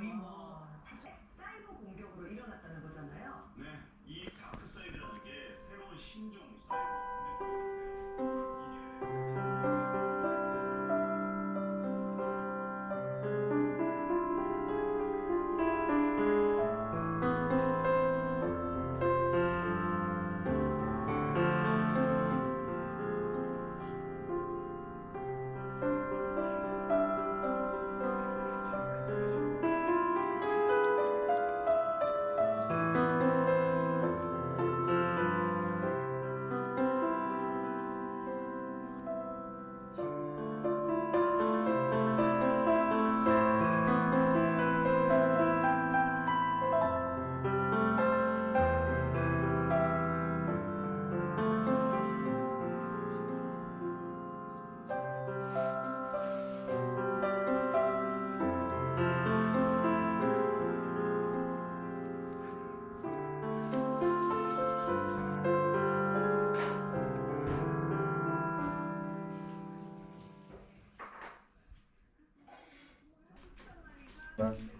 we want Bye.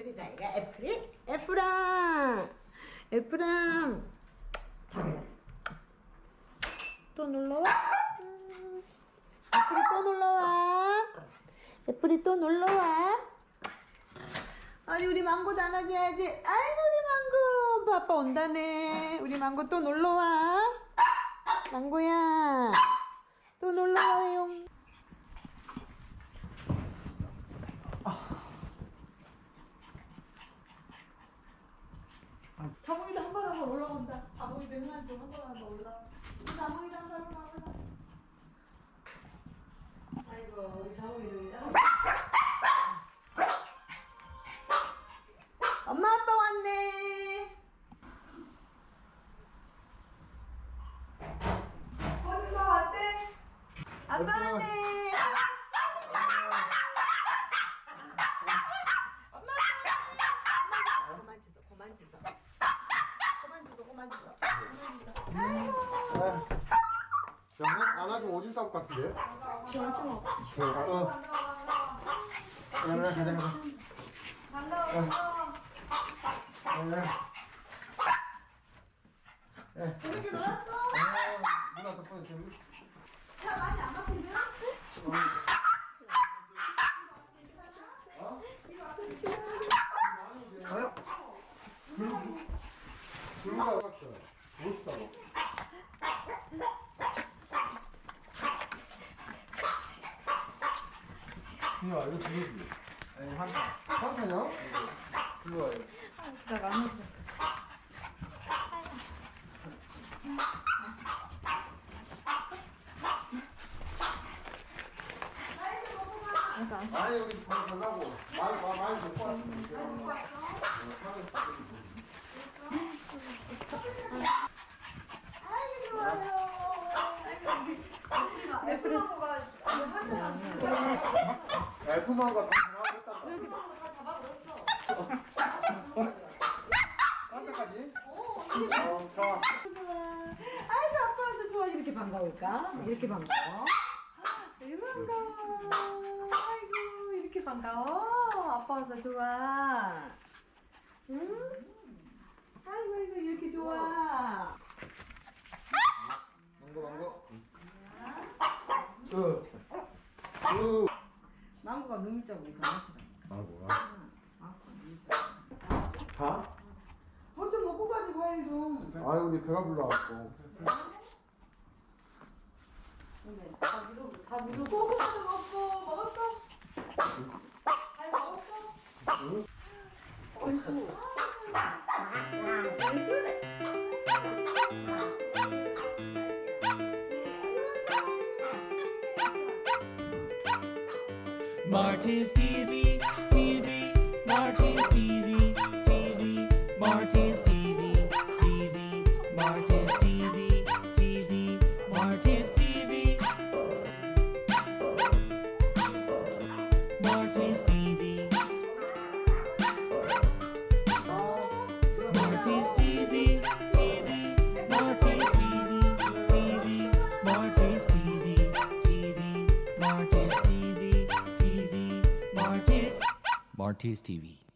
애플이 자기가 애플이 애플아 애플아 또 놀러와. 음, 애플이 또 놀러와. 애플이 또 놀러와. 아니 우리 망고도 안아줘야지. 아이고 우리 망고. 아빠 온다네. 우리 망고 또 놀러와. 망고야. 또 놀러와요 자몽이도 한발한발 올라온다. 자몽이도 형한테 한발한발 올라. 자몽이도 한발한발 올라. 아이고 우리 자몽이도. 엄마 아빠 왔네. 거짓말 왔대. 아빠 왔네. 그만 짖어, 그만 짖어. 그 만 짖어, 그만 짖어. 아이고. 야, 안아도 오줌 것 같은데? 좋아, 어. 야, 그래, 가자, 가자. 반가워. 야, 야. 재밌게 놀았어? 아, 누나 덕분에 좀. 차 많이 안 바쁜데? 어? 야, 이거 누구지? 아니, 한, 한타냐? 이거 와요. 아니, 여기 밥 달라고. 많이, 많이, 많이 먹고 왔어. 애플망고 가 F만과 다 했단다. 애플망고 다 잡아버렸어. 깜짝하지? 어, 어, 자. 아이고 아빠 와서 좋아 이렇게 반가울까? 이렇게 반가워? 반가워. 아이고 이렇게 반가워. 아빠 와서 좋아. 응? 아이고 아이고 이렇게 좋아. 망고, 망고. 망고가 너무 작고 이거 많더라. 망고가. 망고가 너무 작아. 다? 뭐좀 먹고 가지 과일 좀. 아유, 우리 배가 불러갖고. 근데 다 물어 다 물어. 고구마도 먹고 먹었어? 잘 먹었어? 응? Marty's TV. Tears TV.